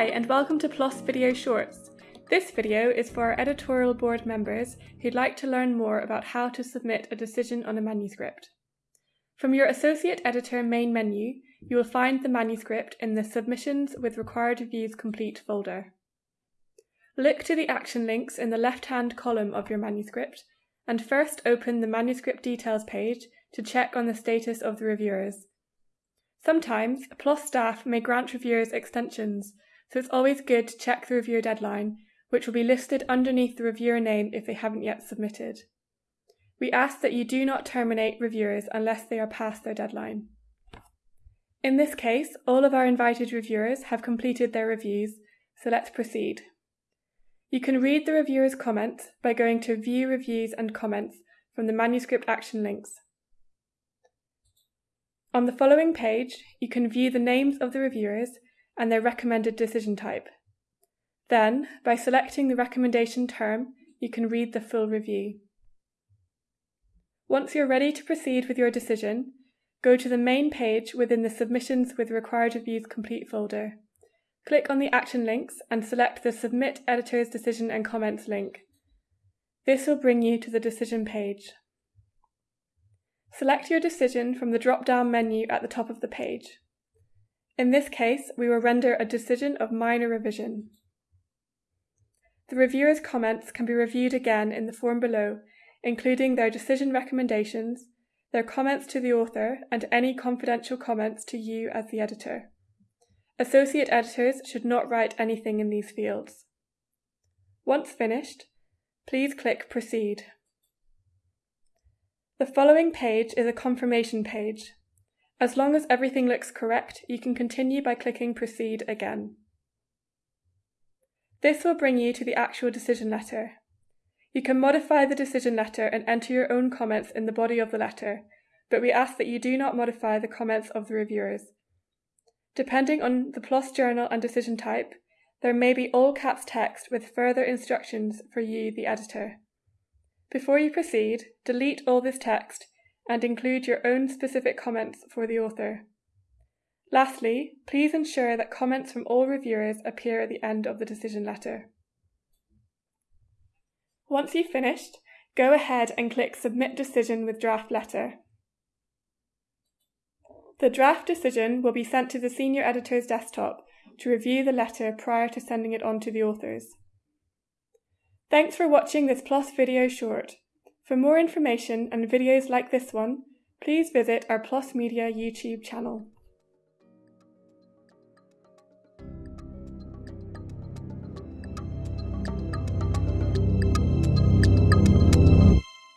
Hi and welcome to PLOS Video Shorts. This video is for our editorial board members who'd like to learn more about how to submit a decision on a manuscript. From your Associate Editor main menu, you will find the manuscript in the Submissions with Required Reviews Complete folder. Look to the action links in the left-hand column of your manuscript and first open the manuscript details page to check on the status of the reviewers. Sometimes, PLOS staff may grant reviewers extensions, so it's always good to check the reviewer deadline, which will be listed underneath the reviewer name if they haven't yet submitted. We ask that you do not terminate reviewers unless they are past their deadline. In this case, all of our invited reviewers have completed their reviews, so let's proceed. You can read the reviewer's comments by going to View Reviews and Comments from the manuscript action links. On the following page, you can view the names of the reviewers and their recommended decision type. Then, by selecting the recommendation term, you can read the full review. Once you're ready to proceed with your decision, go to the main page within the Submissions with Required Reviews Complete folder. Click on the action links and select the Submit Editor's Decision and Comments link. This will bring you to the decision page. Select your decision from the drop-down menu at the top of the page. In this case, we will render a decision of minor revision. The reviewer's comments can be reviewed again in the form below, including their decision recommendations, their comments to the author, and any confidential comments to you as the editor. Associate editors should not write anything in these fields. Once finished, please click Proceed. The following page is a confirmation page. As long as everything looks correct, you can continue by clicking Proceed again. This will bring you to the actual decision letter. You can modify the decision letter and enter your own comments in the body of the letter, but we ask that you do not modify the comments of the reviewers. Depending on the PLOS journal and decision type, there may be all caps text with further instructions for you, the editor. Before you proceed, delete all this text and include your own specific comments for the author. Lastly, please ensure that comments from all reviewers appear at the end of the decision letter. Once you've finished, go ahead and click Submit Decision with Draft Letter. The draft decision will be sent to the senior editor's desktop to review the letter prior to sending it on to the authors. Thanks for watching this PLOS video short. For more information and videos like this one, please visit our PLOS Media YouTube channel.